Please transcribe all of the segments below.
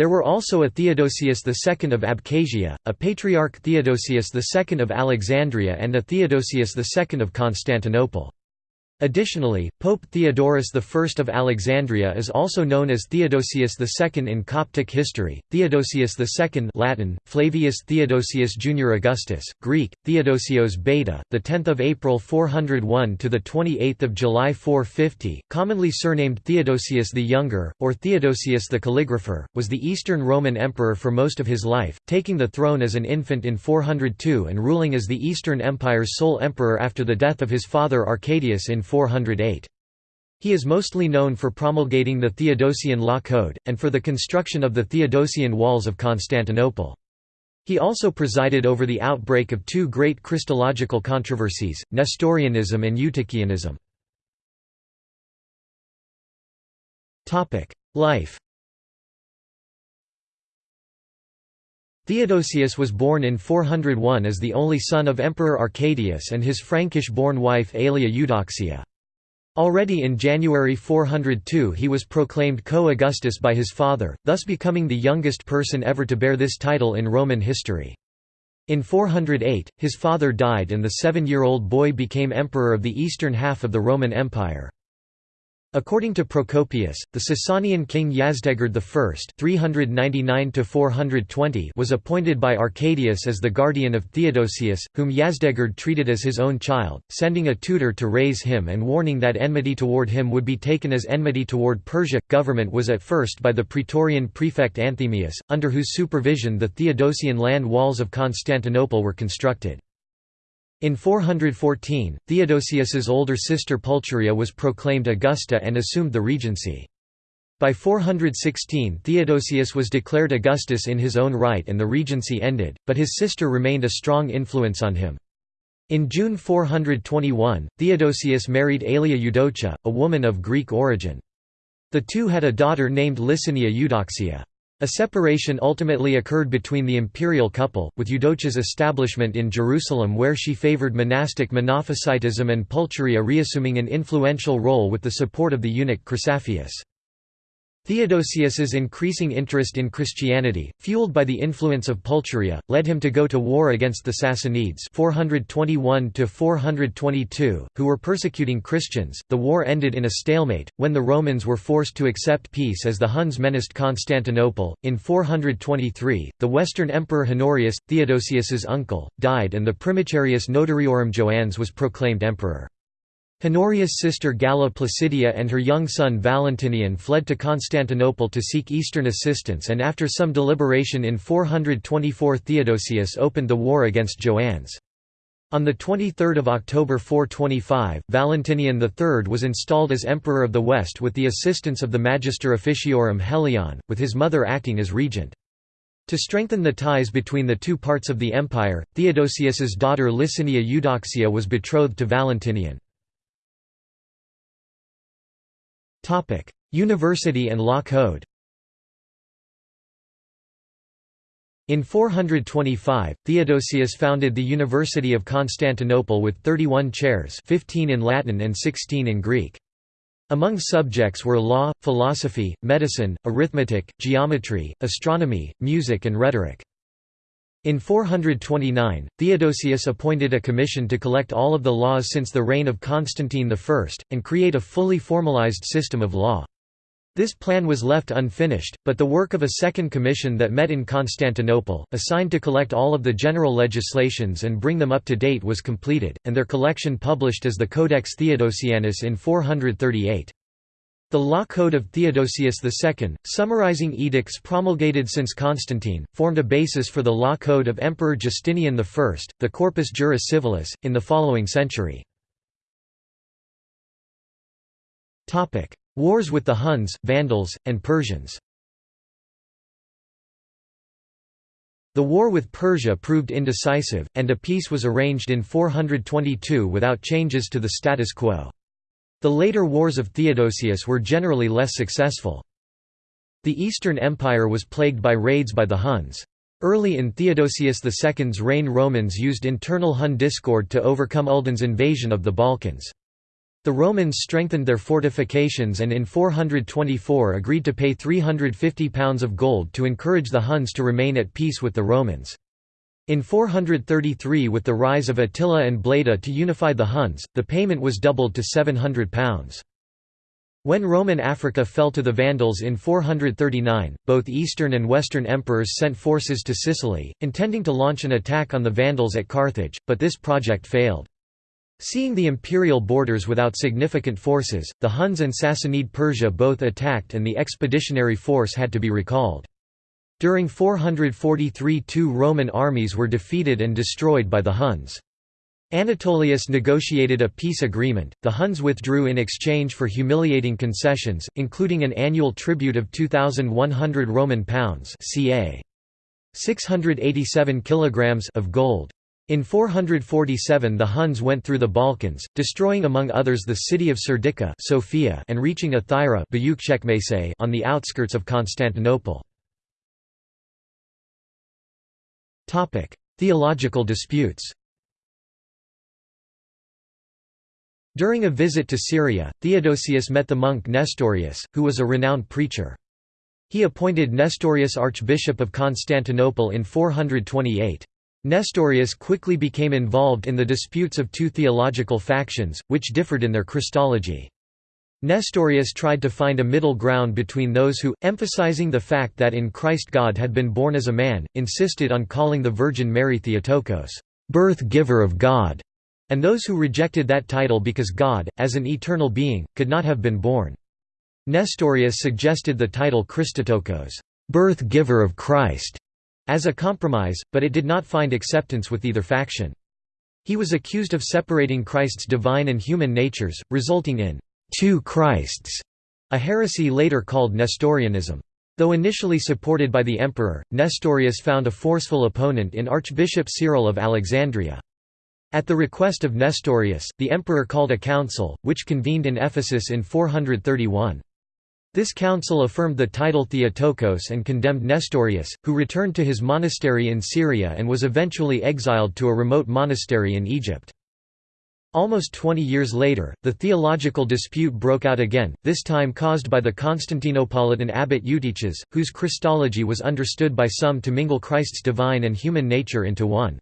There were also a Theodosius II of Abkhazia, a Patriarch Theodosius II of Alexandria and a Theodosius II of Constantinople. Additionally, Pope Theodorus I of Alexandria is also known as Theodosius II in Coptic history. Theodosius II Latin, Flavius Theodosius Junior Augustus, Greek, Theodosios Beta, the 10th of April 401 to the 28th of July 450, commonly surnamed Theodosius the Younger or Theodosius the Calligrapher, was the Eastern Roman emperor for most of his life, taking the throne as an infant in 402 and ruling as the Eastern Empire's sole emperor after the death of his father Arcadius in 408. He is mostly known for promulgating the Theodosian Law Code, and for the construction of the Theodosian Walls of Constantinople. He also presided over the outbreak of two great Christological controversies, Nestorianism and Eutychianism. Life Theodosius was born in 401 as the only son of Emperor Arcadius and his Frankish-born wife Aelia Eudoxia. Already in January 402 he was proclaimed co-Augustus by his father, thus becoming the youngest person ever to bear this title in Roman history. In 408, his father died and the seven-year-old boy became emperor of the eastern half of the Roman Empire. According to Procopius, the Sasanian king Yazdegerd I (399–420) was appointed by Arcadius as the guardian of Theodosius, whom Yazdegerd treated as his own child, sending a tutor to raise him and warning that enmity toward him would be taken as enmity toward Persia. Government was at first by the Praetorian prefect Anthemius, under whose supervision the Theodosian land walls of Constantinople were constructed. In 414, Theodosius's older sister Pulcheria was proclaimed Augusta and assumed the regency. By 416 Theodosius was declared Augustus in his own right and the regency ended, but his sister remained a strong influence on him. In June 421, Theodosius married Aelia Eudocia, a woman of Greek origin. The two had a daughter named Licinia Eudoxia. A separation ultimately occurred between the imperial couple, with Eudocia's establishment in Jerusalem where she favored monastic Monophysitism and Pulcheria reassuming an influential role with the support of the eunuch Chrysaphius. Theodosius's increasing interest in Christianity, fueled by the influence of Pulcheria, led him to go to war against the Sassanids 421 422, who were persecuting Christians. The war ended in a stalemate, when the Romans were forced to accept peace as the Huns menaced Constantinople. In 423, the Western Emperor Honorius, Theodosius's uncle, died and the Primicerius Notariorum Joannes was proclaimed emperor. Honorius' sister Galla Placidia and her young son Valentinian fled to Constantinople to seek eastern assistance and after some deliberation in 424 Theodosius opened the war against Joannes. On 23 October 425, Valentinian III was installed as Emperor of the West with the assistance of the Magister Officiorum Helion, with his mother acting as regent. To strengthen the ties between the two parts of the empire, Theodosius's daughter Licinia Eudoxia was betrothed to Valentinian. Topic: University and Law Code. In 425, Theodosius founded the University of Constantinople with 31 chairs 15 in Latin and 16 in Greek. Among subjects were law, philosophy, medicine, arithmetic, geometry, astronomy, music and rhetoric. In 429, Theodosius appointed a commission to collect all of the laws since the reign of Constantine I, and create a fully formalized system of law. This plan was left unfinished, but the work of a second commission that met in Constantinople, assigned to collect all of the general legislations and bring them up to date was completed, and their collection published as the Codex Theodosianus in 438. The Law Code of Theodosius II, summarizing edicts promulgated since Constantine, formed a basis for the Law Code of Emperor Justinian I, the Corpus Juris Civilis, in the following century. Wars with the Huns, Vandals, and Persians The war with Persia proved indecisive, and a peace was arranged in 422 without changes to the status quo. The later wars of Theodosius were generally less successful. The Eastern Empire was plagued by raids by the Huns. Early in Theodosius II's reign Romans used internal Hun discord to overcome Uldin's invasion of the Balkans. The Romans strengthened their fortifications and in 424 agreed to pay £350 of gold to encourage the Huns to remain at peace with the Romans. In 433 with the rise of Attila and Bleda to unify the Huns, the payment was doubled to £700. When Roman Africa fell to the Vandals in 439, both Eastern and Western emperors sent forces to Sicily, intending to launch an attack on the Vandals at Carthage, but this project failed. Seeing the imperial borders without significant forces, the Huns and Sassanid Persia both attacked and the expeditionary force had to be recalled. During 443 two Roman armies were defeated and destroyed by the Huns. Anatolius negotiated a peace agreement, the Huns withdrew in exchange for humiliating concessions, including an annual tribute of 2,100 Roman pounds ca. 687 kilograms of gold. In 447 the Huns went through the Balkans, destroying among others the city of Serdica Sofia and reaching Athyra on the outskirts of Constantinople. Theological disputes During a visit to Syria, Theodosius met the monk Nestorius, who was a renowned preacher. He appointed Nestorius Archbishop of Constantinople in 428. Nestorius quickly became involved in the disputes of two theological factions, which differed in their Christology. Nestorius tried to find a middle ground between those who, emphasizing the fact that in Christ God had been born as a man, insisted on calling the Virgin Mary Theotokos, birth-giver of God, and those who rejected that title because God, as an eternal being, could not have been born. Nestorius suggested the title Christotokos, birth-giver of Christ, as a compromise, but it did not find acceptance with either faction. He was accused of separating Christ's divine and human natures, resulting in two Christs, a heresy later called Nestorianism. Though initially supported by the emperor, Nestorius found a forceful opponent in Archbishop Cyril of Alexandria. At the request of Nestorius, the emperor called a council, which convened in Ephesus in 431. This council affirmed the title Theotokos and condemned Nestorius, who returned to his monastery in Syria and was eventually exiled to a remote monastery in Egypt. Almost 20 years later, the theological dispute broke out again, this time caused by the Constantinopolitan abbot Eutyches, whose Christology was understood by some to mingle Christ's divine and human nature into one.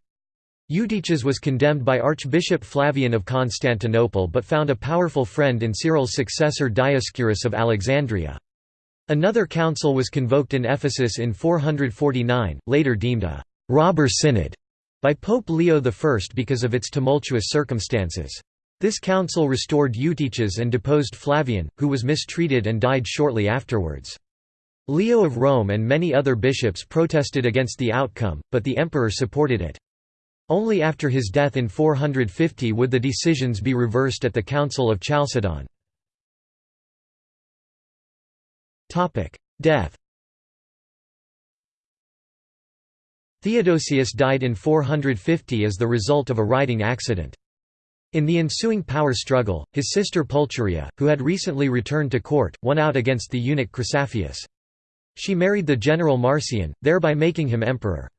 Eutyches was condemned by Archbishop Flavian of Constantinople but found a powerful friend in Cyril's successor Dioscorus of Alexandria. Another council was convoked in Ephesus in 449, later deemed a «robber synod» by Pope Leo I because of its tumultuous circumstances. This council restored Eutyches and deposed Flavian, who was mistreated and died shortly afterwards. Leo of Rome and many other bishops protested against the outcome, but the emperor supported it. Only after his death in 450 would the decisions be reversed at the Council of Chalcedon. Death Theodosius died in 450 as the result of a riding accident. In the ensuing power struggle, his sister Pulcheria, who had recently returned to court, won out against the eunuch Chrysaphius. She married the general Marcian, thereby making him emperor.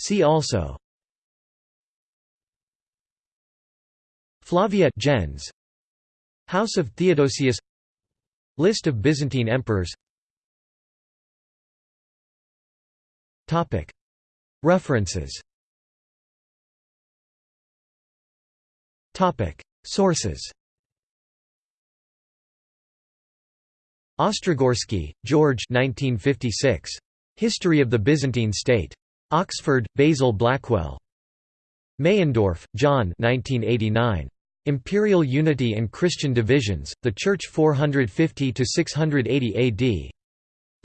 See also Flavia gens House of Theodosius List of Byzantine emperors References Sources Ostrogorsky, George 1956. History of the Byzantine State. Oxford, Basil Blackwell. Meyendorff, John 1989. Imperial Unity and Christian Divisions, The Church 450–680 AD.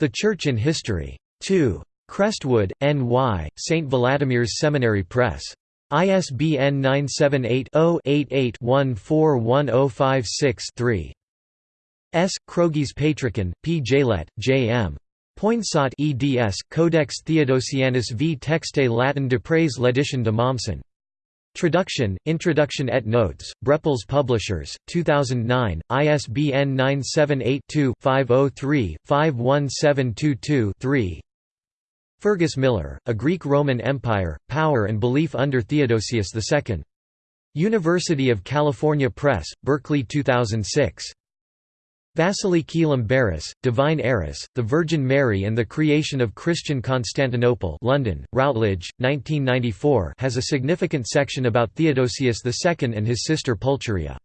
The Church in History. 2. Crestwood, N.Y., St. Vladimir's Seminary Press. ISBN 978-0-88-141056-3. S. Oh oh Krogies Patricon, P. Jaillet, J. M. Poinsotte eds, Codex Theodosianus v Texte Latin de Prés l'édition de Mommsen. Traduction, Introduction et Notes, Brepols Publishers, 2009, ISBN 978-2-503-51722-3 Fergus Millar, A Greek-Roman Empire, Power and Belief under Theodosius II. University of California Press, Berkeley 2006. Vasiliki Limberis, Divine Heiress, The Virgin Mary and the Creation of Christian Constantinople London, Routledge, 1994 has a significant section about Theodosius II and his sister Pulcheria.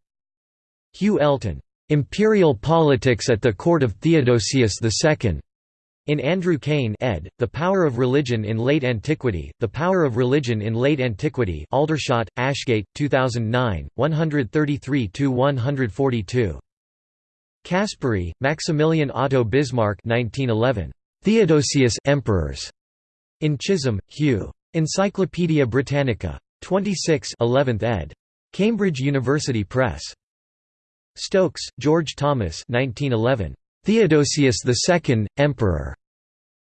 Hugh Elton, "'Imperial Politics at the Court of Theodosius II' In Andrew Cain ed., The Power of Religion in Late Antiquity, The Power of Religion in Late Antiquity Aldershot, Ashgate, 2009, 133–142. Caspari, Maximilian Otto Bismarck 1911. Theodosius Emperors. In Chisholm, Hugh. Encyclopædia Britannica. 26 11th ed. Cambridge University Press. Stokes, George Thomas 1911. Theodosius II, Emperor.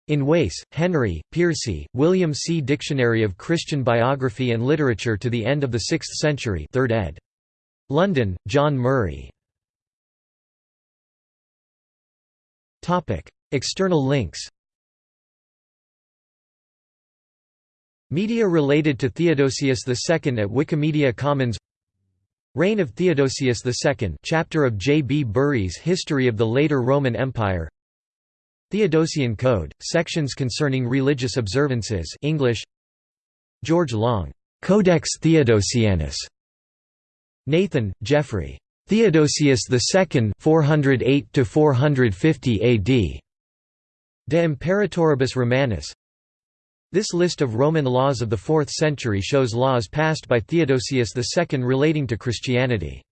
In Wace, Henry, Piercy, William C. Dictionary of Christian Biography and Literature to the End of the Sixth Century 3rd ed. London, John Murray. External links Media related to Theodosius II at Wikimedia Commons Reign of Theodosius II chapter of J. B. Bury's History of the Later Roman Empire Theodosian Code, sections concerning religious observances English George Long, Codex Theodosianus Nathan, Geoffrey. Theodosius II 408 AD. De Imperatoribus Romanis This list of Roman laws of the 4th century shows laws passed by Theodosius II relating to Christianity.